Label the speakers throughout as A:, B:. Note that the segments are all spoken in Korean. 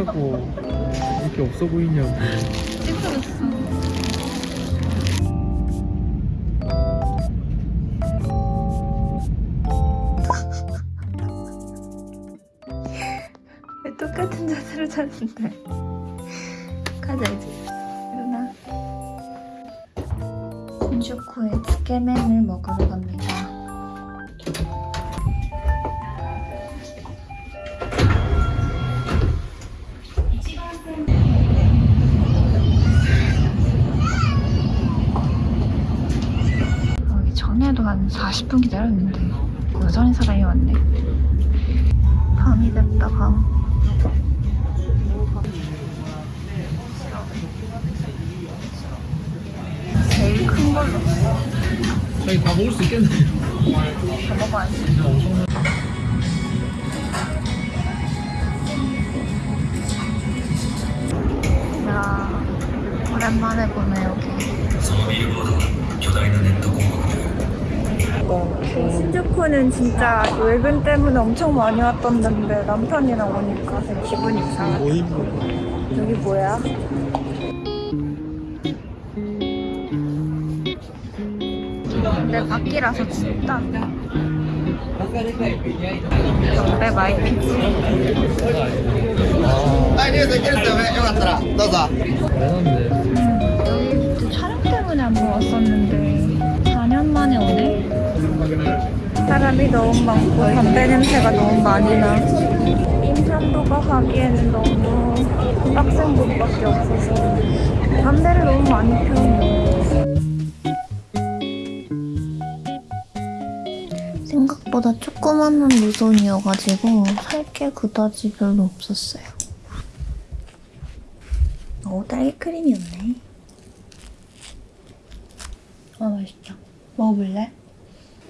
A: 하냐고. 이렇게 없어 보이냐고.
B: 찌그러졌어 똑같은 자세로 자는데? 가자 이제. 일어나. 군쇼코의 츠케맨을 먹으러 갑니다. 전에도 한 40분 기다렸는데 여전히 사람이 많네. 밤이 됐다 밤. 제일 큰 걸로
A: 자기 다 먹을 수 있겠네
B: 다 먹어야지. 야 오랜만에 보네 여기. 스코는 진짜 외근 때문에 엄청 많이 왔던데 남편이랑 오니까 기분이 이상하다.
A: 뭐
B: 여기 뭐야? 근데 밖이라서 춥다. 담배 많이 피지? 음, 여기 촬영 때문에 안 모았었는데 4년 만에 오네? 사람이 너무 많고 담배 냄새가 너무 많이 나. 인천도가 가기에는 너무 빡센 곳밖에 없어서 담배를 너무 많이 피우는 생각보다 조그마한 노선이어가지고 살 게 그다지 별로 없었어요. 오, 딸기 크림이었네. 아, 맛있다. 먹어볼래?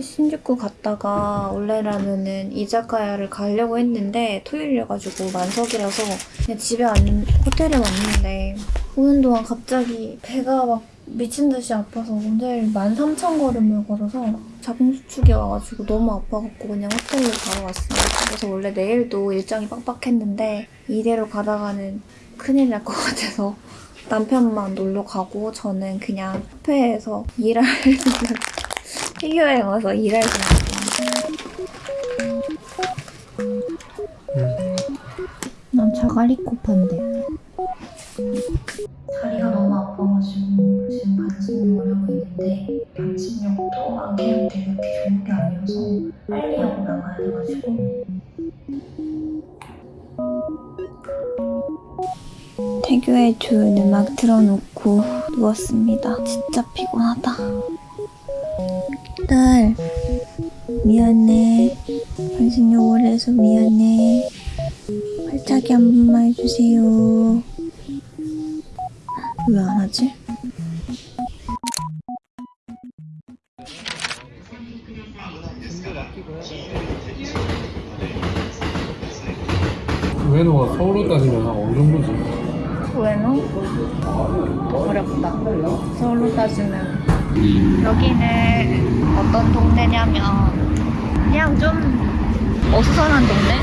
B: 신주쿠 갔다가 원래라면은 이자카야를 가려고 했는데 토요일이어가지고 만석이라서 그냥 집에 왔, 호텔에 왔는데 오는 동안 갑자기 배가 막 미친 듯이 아파서 오늘 13,000걸음을 걸어서 자궁수축이 와가지고 너무 아파갖고 그냥 호텔로 바로 왔어요. 그래서 원래 내일도 일정이 빡빡했는데 이대로 가다가는 큰일 날 것 같아서 남편만 놀러 가고 저는 그냥 카페에서 일할 피 규어에 와서 일할 생각이에요. 난 자갈이 코파인데 다리가 너무 아파가지고 지금 반신욕을 하고 있는데 반신욕도 안 해도 되게 그렇게 좋은 게 아니어서 빨리 하고 나가야 돼가지고 태교의 좋은 음악 틀어놓고 누웠습니다. 진짜 피곤하다. 딸, 미안해. 반신욕을 해서 미안해. 발차기 한 번만 해주세요. 왜 안 하지?
A: 우에노가 서울로 따지면 한 어느 정도지?
B: 우에노? 어렵다. 서울로 따지면. 여기는 어떤 동네냐면, 그냥 좀 어수선한 동네?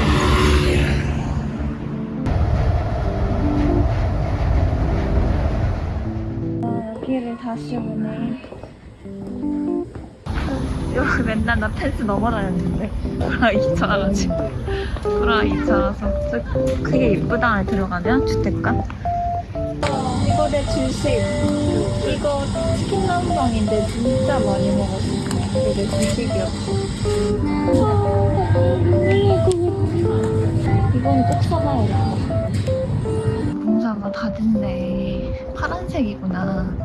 B: 아, 여기를 다시 오네. 여기 맨날 나 펜스 넘어다녔는데. 브라 2차라가지고. 브라 2차라서. 저 크게 이쁘다 안에 들어가면? 주택가? 이거 내 주식. 이거 치킨 남방인데 진짜 많이 먹었어 이게 내 주식이었어 이건 꼭 사놔야겠다 공사가 다 됐네 파란색이구나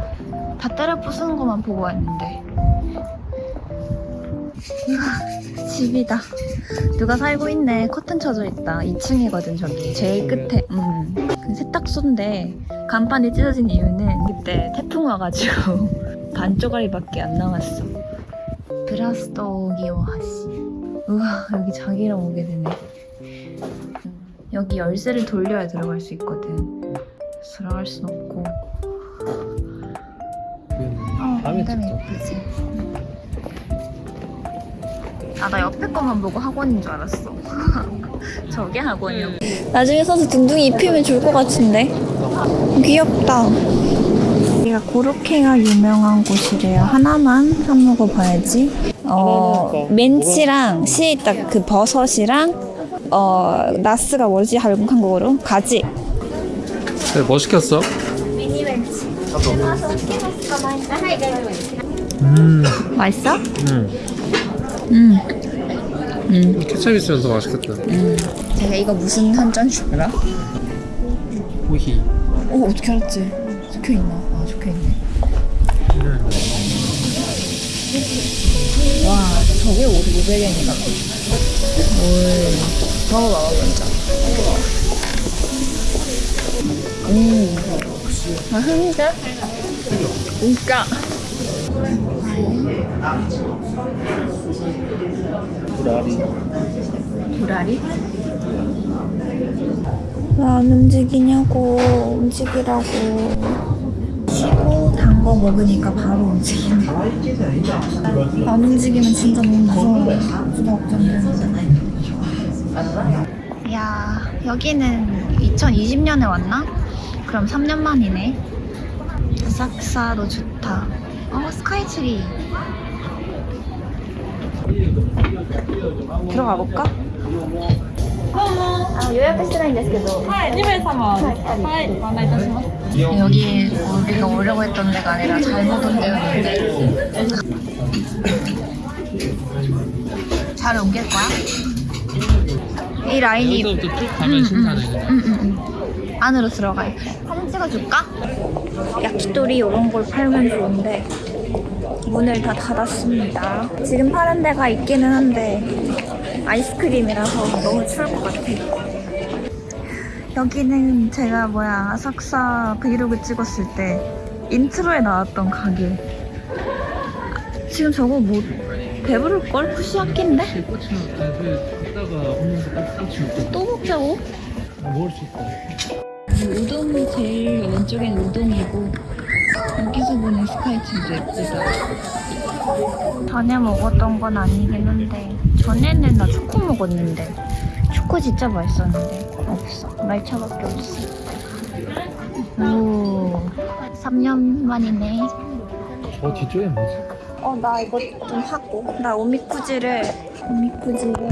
B: 다 때려 부수는 것만 보고 왔는데 집이다. 누가 살고 있네. 커튼 쳐져 있다. 2층이거든 저기. 제일 끝에. 음. 그 세탁소인데 간판이 찢어진 이유는 그때 태풍 와가지고 반 쪼가리밖에 안 남았어. 브라스토기오 하시. 우와 여기 자기랑 오게 되네. 음, 여기 열쇠를 돌려야 들어갈 수 있거든. 들어갈 순 없고. 어,
A: 밤에
B: 굉장히. 예쁘지. 아, 나 옆에 거만 보고 학원인 줄 알았어. 저게 학원이야. 나중에 서서 둥둥이 입히면 좋을 것 같은데. 귀엽다. 여기가 고로케가 유명한 곳이래요. 하나만 사 먹어봐야지. 어, 멘치랑 시에 딱그 버섯이랑 어, 나스가 뭐지? 한국어로? 가지.
A: 네, 뭐 시켰어?
B: 미니 멘치.
A: 음,
B: 맛있어?
A: 음.
B: 음. 음.
A: 케첩 있으면 더 맛있겠다.
B: 음. 제가 이거 무슨 한잔 줄 알아?
A: 호히.
B: 어, 어떻게 알았지? 적혀 있나? 저게 500엔이다. 올. 먹어봐봐, 먼저. 음. 맛있는데? 진짜. 도라리? 왜안 움직이냐고 움직이라고 쉬고 단 거 먹으니까 바로 움직이네. 안 움직이면 진짜 너무 무서워. 야 여기는 2020년에 왔나? 그럼 3년 만이네. 아사쿠사도 좋다. 어 스카이트리. 들어가 볼까? 아, 예약했으면 됐けど 여기 우리가 오려고 했던 데가 아니라 잘못 온 데였는데 잘 옮길 거야? 이 라인이
A: 여기서부터 쭉 가면 신사네.
B: 응, 응, 응. 안으로 들어가요. 사진 찍어줄까? 야키토리 이런 걸 팔면 좋은데 문을 다 닫았습니다. 지금 파는 데가 있기는 한데 아이스크림이라서 너무 추울 것 같아. 여기는 제가 뭐야 아삭사 브이로그 찍었을 때 intro에 나왔던 가게. 지금 저거 뭐 배부를 걸 후시야끼인데?
A: 꽃이 갔다가 오면서 꽃이 먹고
B: 또 먹자고?
A: 먹을 수 있다.
B: 우동 제일 왼쪽엔 우동이고 여기서 보는 스카이트도 예쁘다. 전에 먹었던 건 아니긴 한데 전에는 나 초코 먹었는데 초코 진짜 맛있었는데 없어. 말차밖에 없어. 오 3년 만이네.
A: 저 뒤쪽에 뭐지?
B: 어나 이거 좀 하고 나 오미쿠지를 오미쿠지를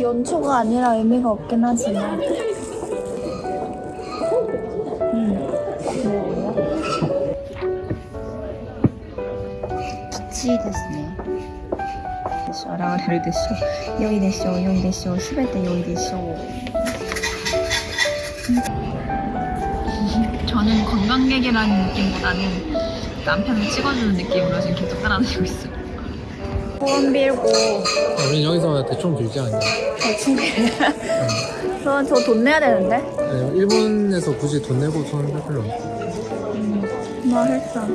B: 연초가 아니라 의미가 없긴 하지만 現れるでしょう良いでしょう良いでしょうすべて良いでしょう 저는 관광객이라는 느낌보다는 남편을 찍어주는 느낌으로 지금 계속 따라다니고 있어요. 소원 빌고
A: 우린 여기서 대충 빌지 않냐?
B: 대충 저는 저 돈 내야 되는데?
A: 아니, 일본에서 굳이 돈 내고 손을 빌 필요 없어.
B: 맛있어.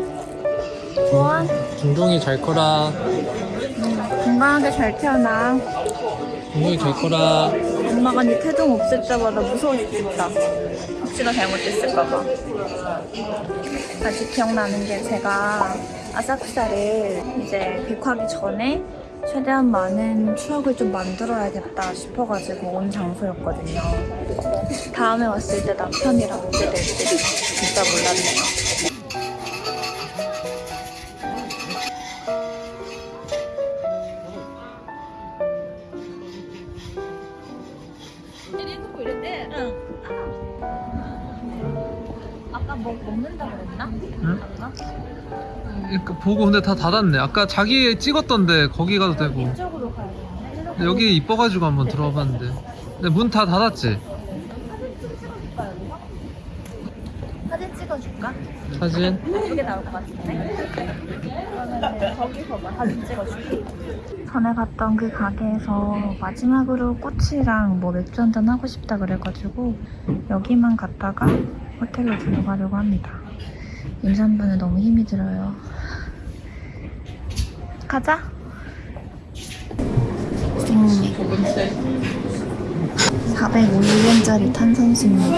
B: 소원
A: 중동이 잘 커라.
B: 건강하게 잘 태어나.
A: 중동이 잘 커라.
B: 엄마가 네 태동 없을 때마다 무서워 죽겠다. 혹시나 잘못했을까봐. 아직 기억나는 게 제가 아사쿠사를 이제 백하기 전에 최대한 많은 추억을 좀 만들어야겠다 싶어가지고 온 장소였거든요. 다음에 왔을 때 남편이랑 오게 될지 진짜 몰랐네요.
A: 그러니까 보고 근데 다 닫았네. 아까 자기 찍었던데 거기 가도 되고.
B: 이쪽으로 가야 돼.
A: 근데 여기 이뻐가지고 한번 들어봤는데. 근데 문 다 닫았지?
B: 사진 찍어줄까?
A: 사진?
B: 예쁘게 나올 것 같은데? 그러면 거기서 막 사진 찍어줄게. 전에 갔던 그 가게에서 마지막으로 꽃이랑 뭐 맥주 한잔 하고 싶다 그래가지고 여기만 갔다가 호텔로 들어가려고 합니다. 임산부는 너무 힘이 들어요. 가자. 생맥. 450원짜리 탄산수입니다.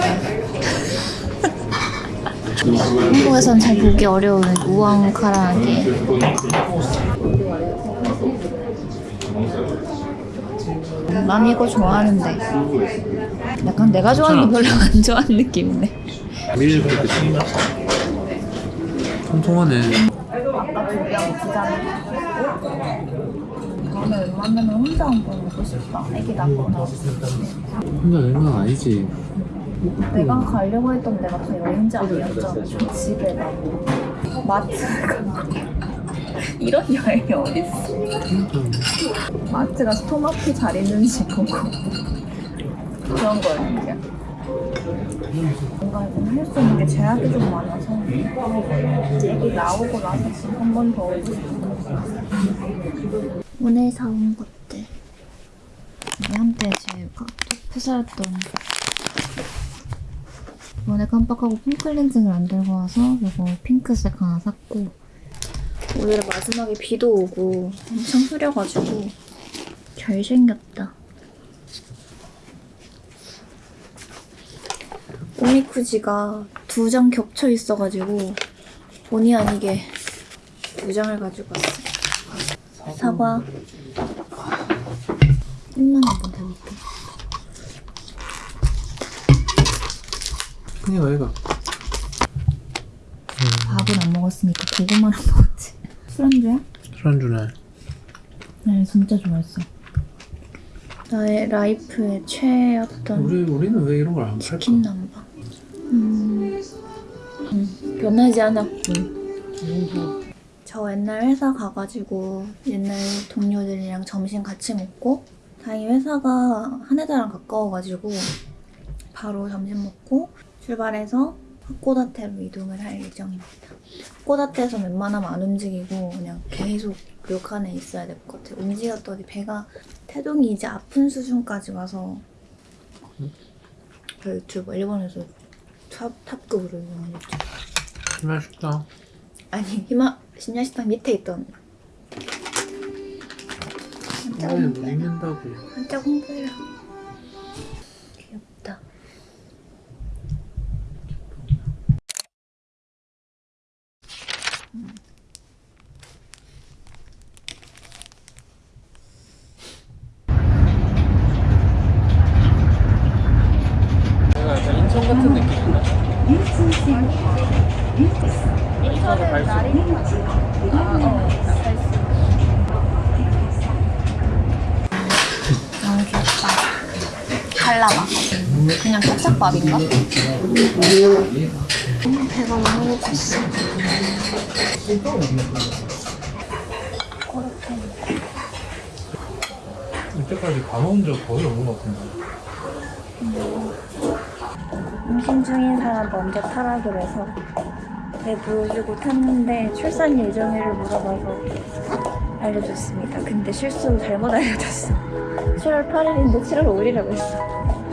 B: 한국에선 잘 보기 어려운 우엉 카라게 난 이거 좋아하는데 약간 내가 좋아하는 거 별로 안 좋아하는 느낌인데
A: 밀리도 그치 통통하네.
B: 다음에 웬만하면 혼자 한번 먹고 싶다. 애기 낳거나
A: 혼자 건 아니지.
B: 내가 가려고 했던 데가 다 여행지 아니었잖아. 집에 가고 마트 가 이런 여행이 어딨어? 마트 가서 토마토 잘 있는지 보고. 그런 거였는데 뭔가 할수 있는 게 제약이 좀 많아서 애기 나오고 나서 지금 한번 더 오고 싶어 오늘 사온 것들. 한때 제 카톡 회사였던 이번에 깜빡하고 폼클렌징을 안 들고 와서 이거 핑크색 하나 샀고 오늘 마지막에 비도 오고 엄청 흐려가지고 잘생겼다 오미쿠지가 두 장 겹쳐 있어가지고 본의 아니게 두 장을 가지고 왔어요. 사과. 1만 원번 대볼게
A: 그냥 얘가.
B: 밥은 안 먹었으니까 고구마랑 먹었지. 술안주야?
A: 술안주네.
B: 네 진짜 좋아했어. 나의 라이프의 최애였던
A: 우리, 우리는 왜 이런 걸 안 팔까?
B: チキン南蛮 음, 음 변하지 않아. 응. 음. 저 옛날 회사 가가지고 옛날 동료들이랑 점심 같이 먹고 다행히 회사가 하네다랑 가까워가지고 바로 점심 먹고 출발해서 하코다테로 이동을 할 예정입니다. 하코다테에서 웬만하면 안 움직이고 그냥 계속 료칸에 있어야 될 것 같아요. 움직였더니 배가 태동이 이제 아픈 수준까지 와서 저 유튜브 일본에서 top, top급으로 유명한
A: 유튜브 셰프다.
B: 아니 히마 심야식당 밑에 있던 한자
A: 왜
B: 공부해라 한자 공부해라 귀엽다
A: 내가 약간 인천 같은 느낌인데
B: 인천은 날이 아어 너무 귀엽다 칼라마 그냥 케찹밥인가? 음, 배가 너무 고팠어.
A: 이때까지 가본 적 거의 없는 것 같은데.
B: 임신 중인 사람 먼저 타라 그래서 배 보여주고 탔는데 출산 예정일을 물어봐서 알려줬습니다. 근데 실수로 잘못 알려줬어. 7월 8일인데 7월 5일이라고 했어.